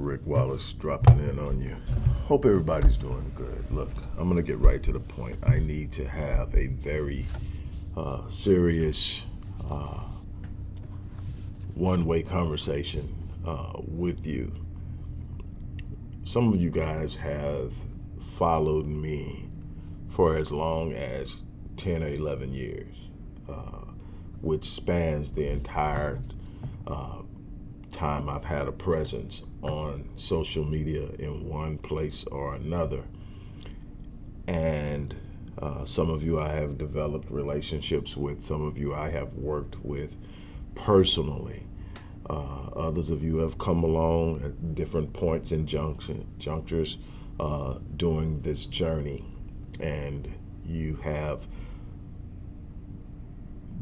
Dr. Rick Wallace dropping in on you. Hope everybody's doing good. Look, I'm going to get right to the point. I need to have a very uh, serious uh, one way conversation uh, with you. Some of you guys have followed me for as long as 10 or 11 years, uh, which spans the entire uh, time I've had a presence on social media in one place or another. And uh, some of you I have developed relationships with, some of you I have worked with personally. Uh, others of you have come along at different points and junction, junctures uh, during this journey, and you have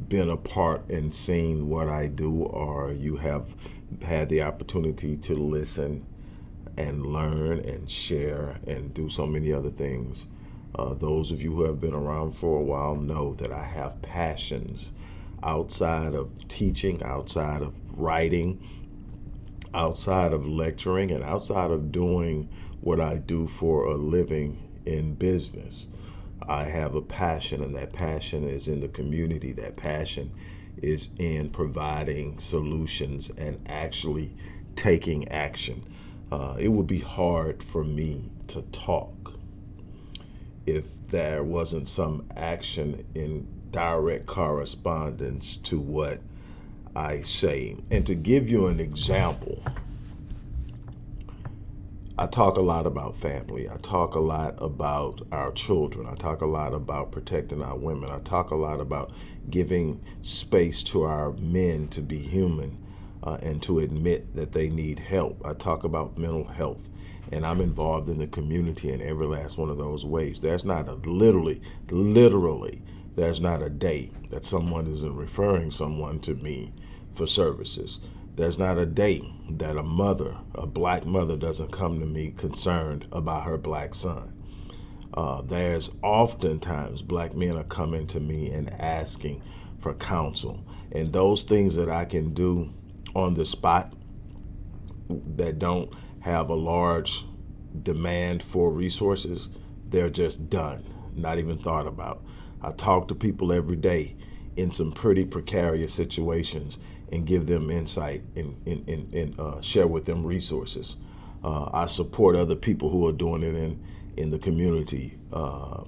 been a part and seen what I do, or you have had the opportunity to listen and learn and share and do so many other things. Uh, those of you who have been around for a while know that I have passions outside of teaching, outside of writing, outside of lecturing, and outside of doing what I do for a living in business. I have a passion, and that passion is in the community. That passion is in providing solutions and actually taking action. Uh, it would be hard for me to talk if there wasn't some action in direct correspondence to what I say. And to give you an example, I talk a lot about family. I talk a lot about our children. I talk a lot about protecting our women. I talk a lot about giving space to our men to be human uh, and to admit that they need help. I talk about mental health and I'm involved in the community in every last one of those ways. There's not a literally, literally, there's not a day that someone isn't referring someone to me for services. There's not a day that a mother, a black mother, doesn't come to me concerned about her black son. Uh, there's oftentimes black men are coming to me and asking for counsel. And those things that I can do on the spot that don't have a large demand for resources, they're just done, not even thought about. I talk to people every day in some pretty precarious situations and give them insight and, and, and, and uh, share with them resources. Uh, I support other people who are doing it in, in the community, uh,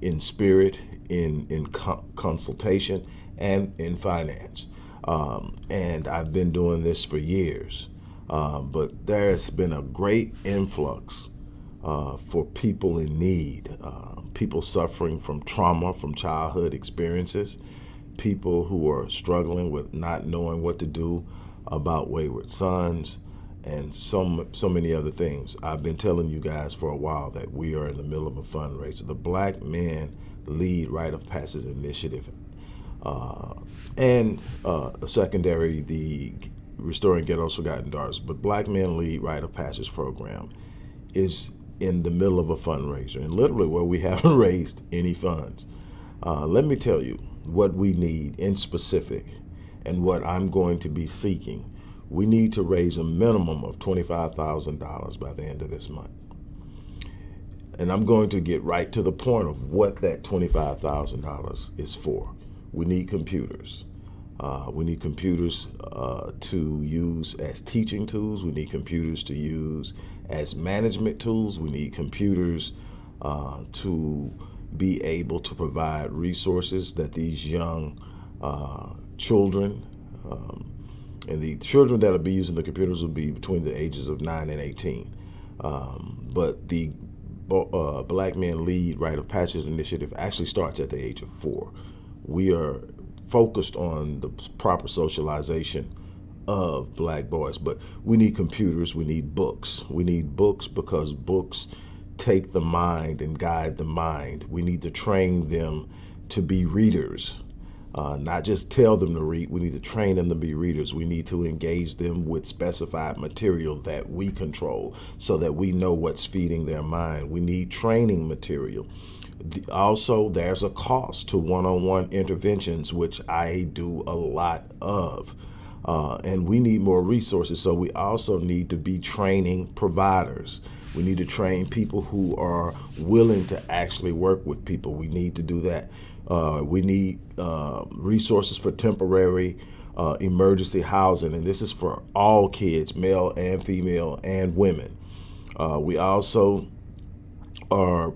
in spirit, in, in co consultation, and in finance. Um, and I've been doing this for years. Uh, but there's been a great influx uh, for people in need, uh, people suffering from trauma, from childhood experiences, people who are struggling with not knowing what to do about wayward sons and so, so many other things. I've been telling you guys for a while that we are in the middle of a fundraiser. The Black Men Lead Rite of Passage Initiative uh, and uh, a secondary, the Restoring Ghetto's Forgotten Daughters. But Black Men Lead Rite of Passage program is in the middle of a fundraiser and literally where we haven't raised any funds. Uh, let me tell you, what we need in specific and what I'm going to be seeking, we need to raise a minimum of $25,000 by the end of this month. And I'm going to get right to the point of what that $25,000 is for. We need computers. Uh, we need computers uh, to use as teaching tools. We need computers to use as management tools. We need computers uh, to be able to provide resources that these young uh, children um, and the children that will be using the computers will be between the ages of 9 and 18. Um, but the uh, Black Men Lead Rite of Passage Initiative actually starts at the age of four. We are focused on the proper socialization of black boys, but we need computers, we need books. We need books because books take the mind and guide the mind. We need to train them to be readers, uh, not just tell them to read. We need to train them to be readers. We need to engage them with specified material that we control so that we know what's feeding their mind. We need training material. Also, there's a cost to one-on-one -on -one interventions, which I do a lot of. Uh, and we need more resources. So we also need to be training providers. We need to train people who are willing to actually work with people. We need to do that. Uh, we need uh, resources for temporary uh, emergency housing, and this is for all kids, male and female, and women. Uh, we also are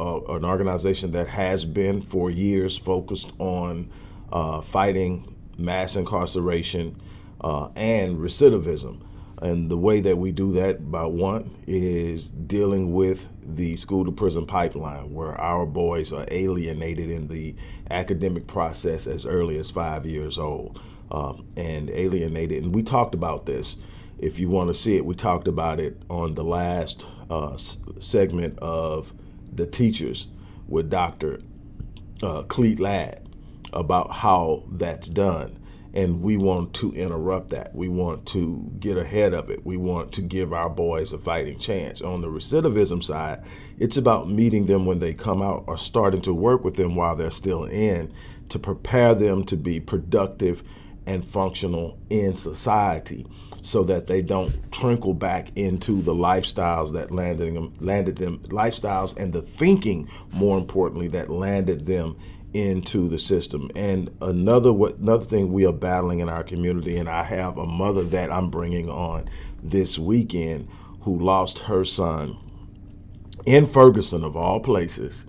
uh, an organization that has been for years focused on uh, fighting mass incarceration and recidivism. And the way that we do that, by one, is dealing with the school to prison pipeline, where our boys are alienated in the academic process as early as five years old um, and alienated. And we talked about this. If you want to see it, we talked about it on the last uh, segment of the teachers with Dr. Uh, Cleet Ladd about how that's done and we want to interrupt that. We want to get ahead of it. We want to give our boys a fighting chance. On the recidivism side, it's about meeting them when they come out or starting to work with them while they're still in to prepare them to be productive and functional in society so that they don't trickle back into the lifestyles that landed them landed them lifestyles and the thinking more importantly that landed them into the system. And another another thing we are battling in our community, and I have a mother that I'm bringing on this weekend who lost her son in Ferguson, of all places,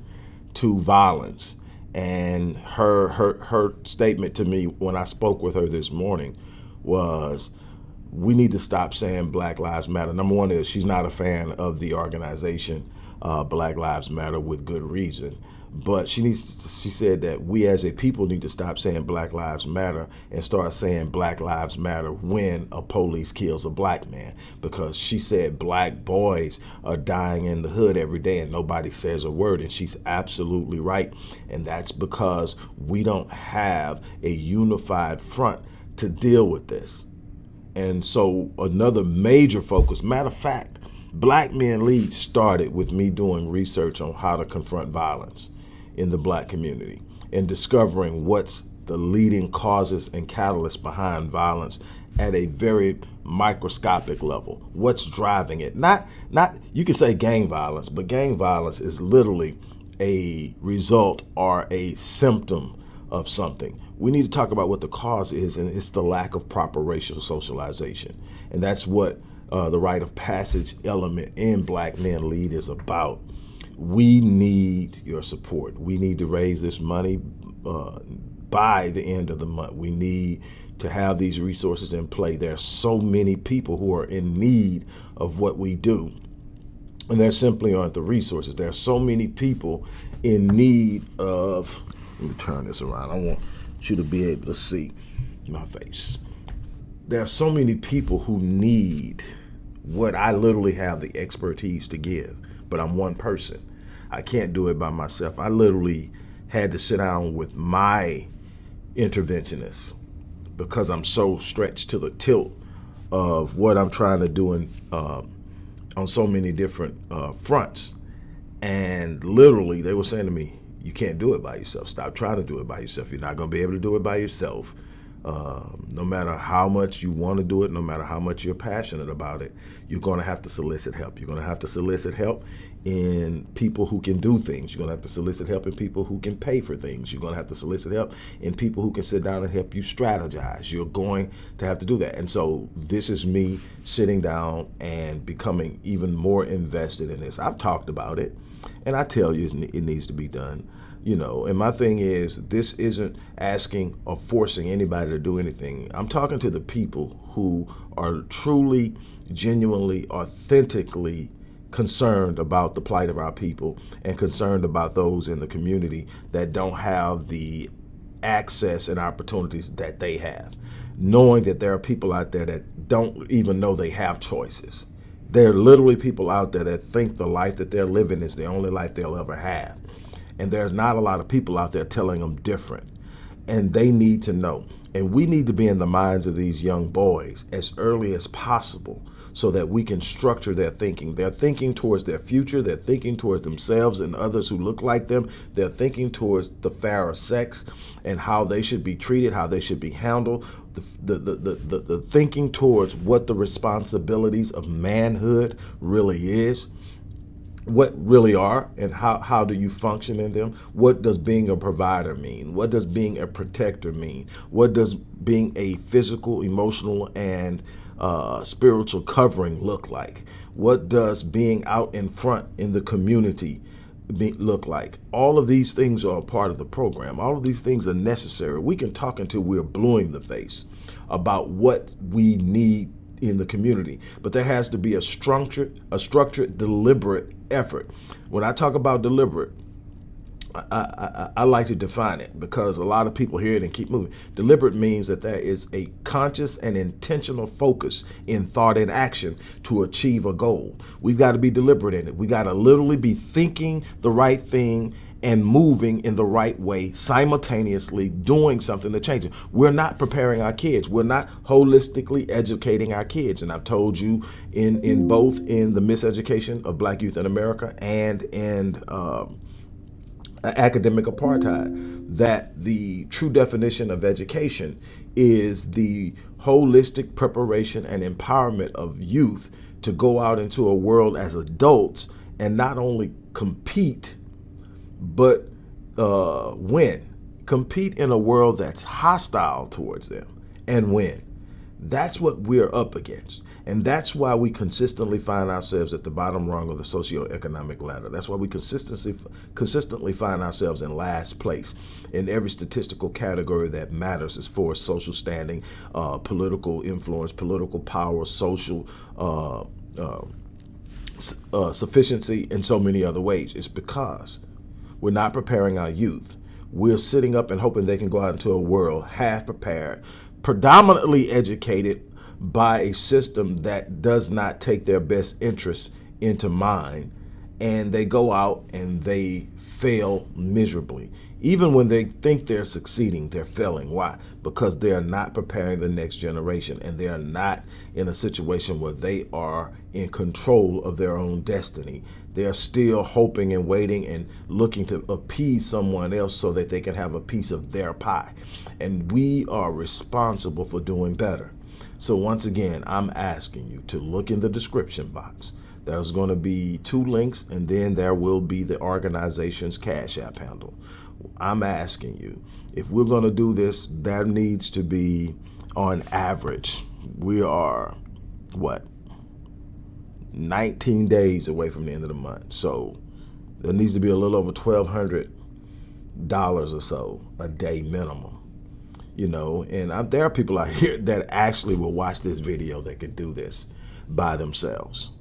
to violence. And her her her statement to me when I spoke with her this morning was we need to stop saying Black Lives Matter. Number one is she's not a fan of the organization uh, Black Lives Matter with good reason. But she needs. To, she said that we as a people need to stop saying Black Lives Matter and start saying Black Lives Matter when a police kills a black man. Because she said black boys are dying in the hood every day and nobody says a word. And she's absolutely right. And that's because we don't have a unified front to deal with this. And so another major focus, matter of fact, Black Men Lead started with me doing research on how to confront violence in the black community and discovering what's the leading causes and catalysts behind violence at a very microscopic level. What's driving it? Not not you can say gang violence, but gang violence is literally a result or a symptom of something. We need to talk about what the cause is, and it's the lack of proper racial socialization. And that's what uh, the rite of passage element in Black Men Lead is about we need your support. We need to raise this money uh, by the end of the month. We need to have these resources in play. There are so many people who are in need of what we do. And there simply aren't the resources. There are so many people in need of, let me turn this around. I want you to be able to see my face. There are so many people who need what I literally have the expertise to give, but I'm one person. I can't do it by myself. I literally had to sit down with my interventionist because I'm so stretched to the tilt of what I'm trying to do in, uh, on so many different uh, fronts. And literally, they were saying to me, you can't do it by yourself. Stop trying to do it by yourself. You're not going to be able to do it by yourself. Um, no matter how much you want to do it, no matter how much you're passionate about it, you're going to have to solicit help. You're going to have to solicit help in people who can do things. You're going to have to solicit help in people who can pay for things. You're going to have to solicit help in people who can sit down and help you strategize. You're going to have to do that. And so this is me sitting down and becoming even more invested in this. I've talked about it, and I tell you it needs to be done you know and my thing is this isn't asking or forcing anybody to do anything i'm talking to the people who are truly genuinely authentically concerned about the plight of our people and concerned about those in the community that don't have the access and opportunities that they have knowing that there are people out there that don't even know they have choices there are literally people out there that think the life that they're living is the only life they'll ever have and there's not a lot of people out there telling them different. And they need to know. And we need to be in the minds of these young boys as early as possible so that we can structure their thinking. They're thinking towards their future. They're thinking towards themselves and others who look like them. They're thinking towards the fairer sex and how they should be treated, how they should be handled, the, the, the, the, the thinking towards what the responsibilities of manhood really is what really are and how, how do you function in them? What does being a provider mean? What does being a protector mean? What does being a physical emotional and uh, spiritual covering look like? What does being out in front in the community be, look like? All of these things are a part of the program. All of these things are necessary. We can talk until we're blue in the face about what we need in the community. But there has to be a structured, a structured, deliberate effort. When I talk about deliberate, I, I, I, like to define it because a lot of people hear it and keep moving. Deliberate means that there is a conscious and intentional focus in thought and action to achieve a goal. We've got to be deliberate in it. We got to literally be thinking the right thing and moving in the right way, simultaneously doing something to change it. We're not preparing our kids. We're not holistically educating our kids. And I've told you in, in both in the miseducation of black youth in America and in um, academic apartheid that the true definition of education is the holistic preparation and empowerment of youth to go out into a world as adults and not only compete but uh, win. Compete in a world that's hostile towards them and win. That's what we're up against. And that's why we consistently find ourselves at the bottom rung of the socioeconomic ladder. That's why we consistently consistently find ourselves in last place in every statistical category that matters as far as social standing, uh, political influence, political power, social uh, uh, uh sufficiency, and so many other ways. It's because we're not preparing our youth. We're sitting up and hoping they can go out into a world half prepared, predominantly educated by a system that does not take their best interests into mind. And they go out and they fail miserably. Even when they think they're succeeding, they're failing. Why? Because they are not preparing the next generation and they are not in a situation where they are in control of their own destiny. They're still hoping and waiting and looking to appease someone else so that they can have a piece of their pie. And we are responsible for doing better. So once again, I'm asking you to look in the description box. There's going to be two links and then there will be the organization's Cash App handle. I'm asking you, if we're going to do this, that needs to be on average. We are, what, 19 days away from the end of the month. So there needs to be a little over $1,200 or so a day minimum. You know, and I, there are people out here that actually will watch this video that could do this by themselves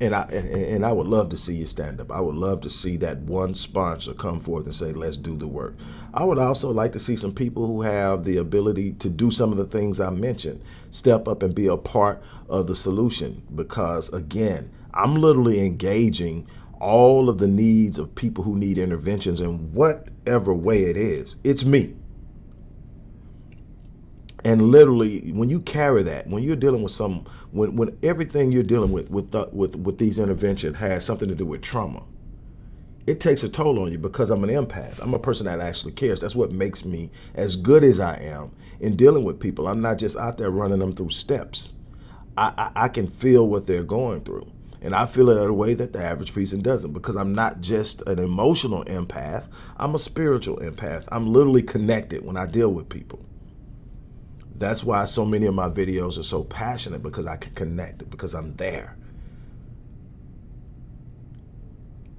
and I and, and, I would love to see you stand up. I would love to see that one sponsor come forth and say, "Let's do the work." I would also like to see some people who have the ability to do some of the things I mentioned, step up and be a part of the solution. Because again, I'm literally engaging all of the needs of people who need interventions in whatever way it is. It's me. And literally, when you carry that, when you're dealing with some, when, when everything you're dealing with with, the, with with these intervention has something to do with trauma, it takes a toll on you because I'm an empath. I'm a person that actually cares. That's what makes me as good as I am in dealing with people. I'm not just out there running them through steps. I, I, I can feel what they're going through. And I feel it in a way that the average person doesn't because I'm not just an emotional empath. I'm a spiritual empath. I'm literally connected when I deal with people. That's why so many of my videos are so passionate because I can connect, because I'm there.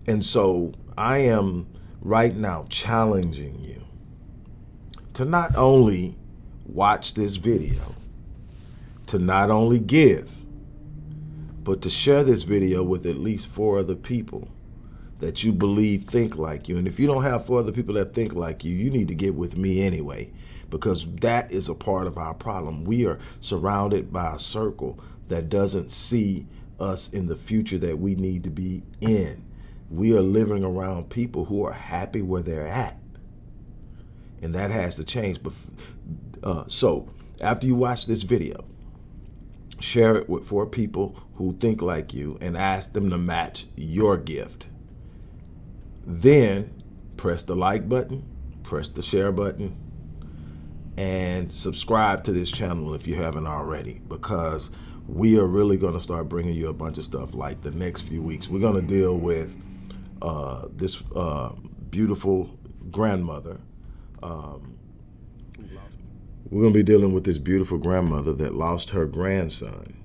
And so I am right now challenging you to not only watch this video, to not only give, but to share this video with at least four other people that you believe think like you. And if you don't have four other people that think like you, you need to get with me anyway because that is a part of our problem. We are surrounded by a circle that doesn't see us in the future that we need to be in. We are living around people who are happy where they're at. And that has to change. But uh, So after you watch this video, share it with four people who think like you and ask them to match your gift. Then press the like button, press the share button, and subscribe to this channel if you haven't already because we are really going to start bringing you a bunch of stuff like the next few weeks. We're going to deal with uh, this uh, beautiful grandmother. Um, we're going to be dealing with this beautiful grandmother that lost her grandson.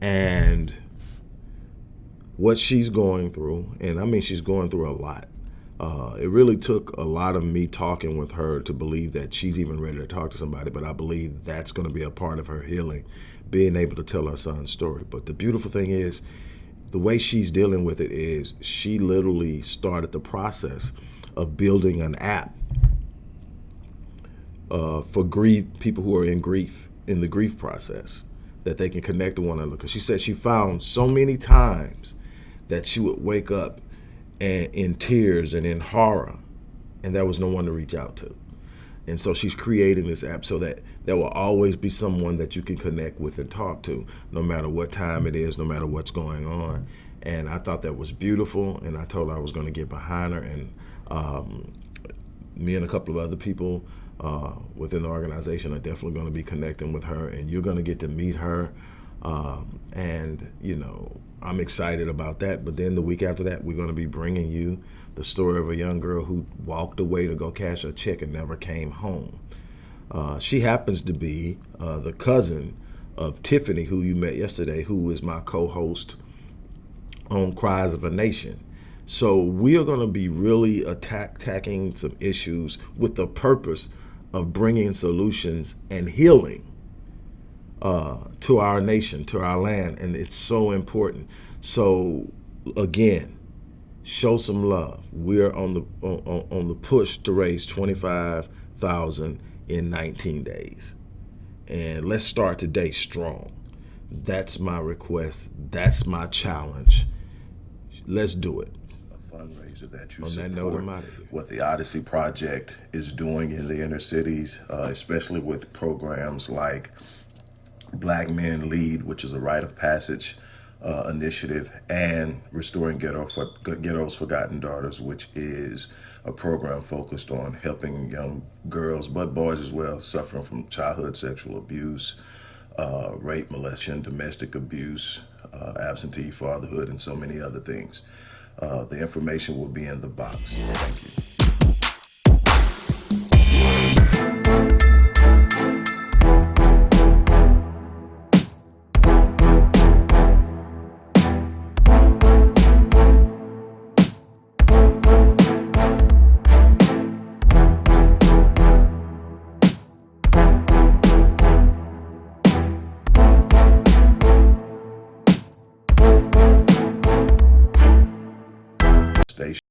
And what she's going through, and I mean, she's going through a lot. Uh, it really took a lot of me talking with her to believe that she's even ready to talk to somebody, but I believe that's going to be a part of her healing, being able to tell her son's story. But the beautiful thing is, the way she's dealing with it is she literally started the process of building an app uh, for grief people who are in grief in the grief process that they can connect to one another. Because she said she found so many times that she would wake up and in tears and in horror, and there was no one to reach out to. And so she's creating this app so that there will always be someone that you can connect with and talk to, no matter what time it is, no matter what's going on. And I thought that was beautiful, and I told her I was going to get behind her. And um, me and a couple of other people uh, within the organization are definitely going to be connecting with her, and you're going to get to meet her. Um, and, you know, I'm excited about that. But then the week after that, we're going to be bringing you the story of a young girl who walked away to go cash a check and never came home. Uh, she happens to be uh, the cousin of Tiffany, who you met yesterday, who is my co-host on Cries of a Nation. So we are going to be really attack, attacking some issues with the purpose of bringing solutions and healing uh, to our nation, to our land, and it's so important. So again, show some love. We're on the on, on the push to raise twenty five thousand in nineteen days, and let's start today strong. That's my request. That's my challenge. Let's do it A fundraiser that you on support that what the Odyssey Project is doing in the inner cities, uh, especially with programs like Black Men Lead, which is a rite of passage uh, initiative, and Restoring Ghetto for, Ghetto's Forgotten Daughters, which is a program focused on helping young girls, but boys as well, suffering from childhood sexual abuse, uh, rape, molestation, domestic abuse, uh, absentee fatherhood, and so many other things. Uh, the information will be in the box. Thank you. space